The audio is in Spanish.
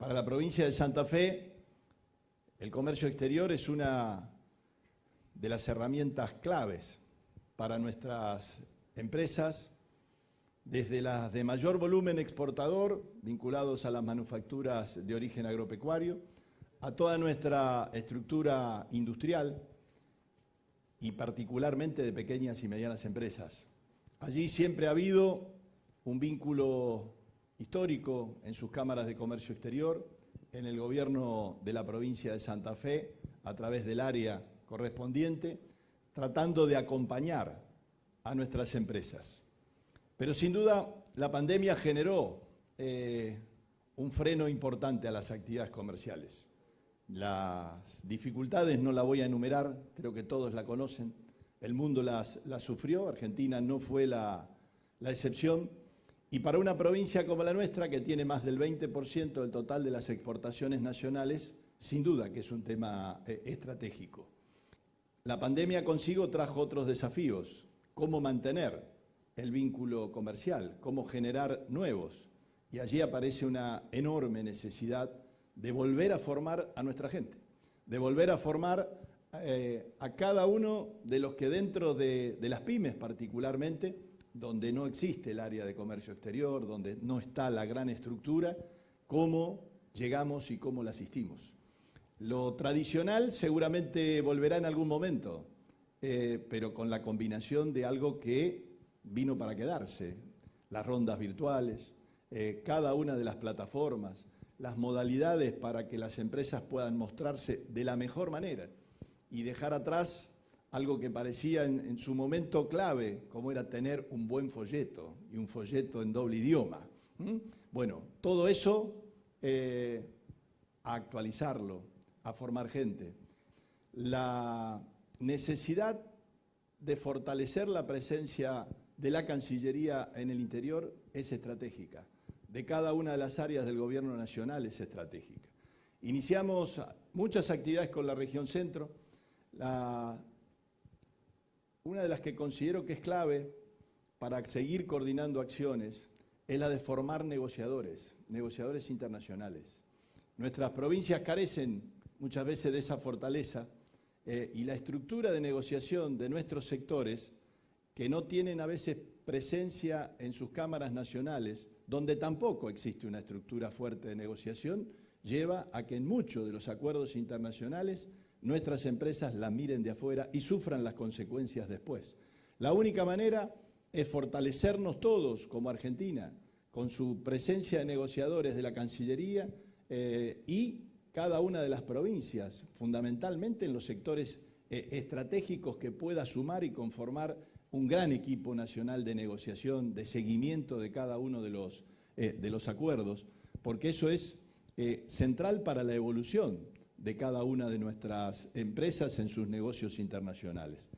Para la provincia de Santa Fe, el comercio exterior es una de las herramientas claves para nuestras empresas, desde las de mayor volumen exportador, vinculados a las manufacturas de origen agropecuario, a toda nuestra estructura industrial y particularmente de pequeñas y medianas empresas. Allí siempre ha habido un vínculo histórico en sus cámaras de comercio exterior, en el gobierno de la provincia de Santa Fe, a través del área correspondiente, tratando de acompañar a nuestras empresas. Pero sin duda la pandemia generó eh, un freno importante a las actividades comerciales. Las dificultades no las voy a enumerar, creo que todos la conocen, el mundo las, sufrió, Argentina no fue la, la excepción, y para una provincia como la nuestra, que tiene más del 20% del total de las exportaciones nacionales, sin duda que es un tema eh, estratégico. La pandemia consigo trajo otros desafíos, cómo mantener el vínculo comercial, cómo generar nuevos. Y allí aparece una enorme necesidad de volver a formar a nuestra gente, de volver a formar eh, a cada uno de los que dentro de las pymes particularmente, donde no existe el área de comercio exterior, donde no está la gran estructura, cómo llegamos y cómo la asistimos. Lo tradicional seguramente volverá en algún momento, eh, pero con la combinación de algo que vino para quedarse, las rondas virtuales, eh, cada una de las plataformas, las modalidades para que las empresas puedan mostrarse de la mejor manera y dejar atrás algo que parecía en, su momento clave, como era tener un buen folleto y un folleto en doble idioma. Bueno, todo eso eh, a actualizarlo, a formar gente. La necesidad de fortalecer la presencia de la Cancillería en el interior es estratégica. De cada una de las áreas del Gobierno Nacional es estratégica. Iniciamos muchas actividades con la región centro. La una de las que considero que es clave para seguir coordinando acciones es la de formar negociadores, negociadores internacionales. Nuestras provincias carecen muchas veces de esa fortaleza eh, y la estructura de negociación de nuestros sectores, que no tienen a veces presencia en sus cámaras nacionales, donde tampoco existe una estructura fuerte de negociación, lleva a que en muchos de los acuerdos internacionales nuestras empresas la miren de afuera y sufran las consecuencias después. La única manera es fortalecernos todos como Argentina, con su presencia de negociadores de la Cancillería eh, y cada una de las provincias, fundamentalmente en los sectores eh, estratégicos que pueda sumar y conformar un gran equipo nacional de negociación, de seguimiento de cada uno de los, eh, de los acuerdos, porque eso es central para la evolución de cada una de nuestras empresas en sus negocios internacionales.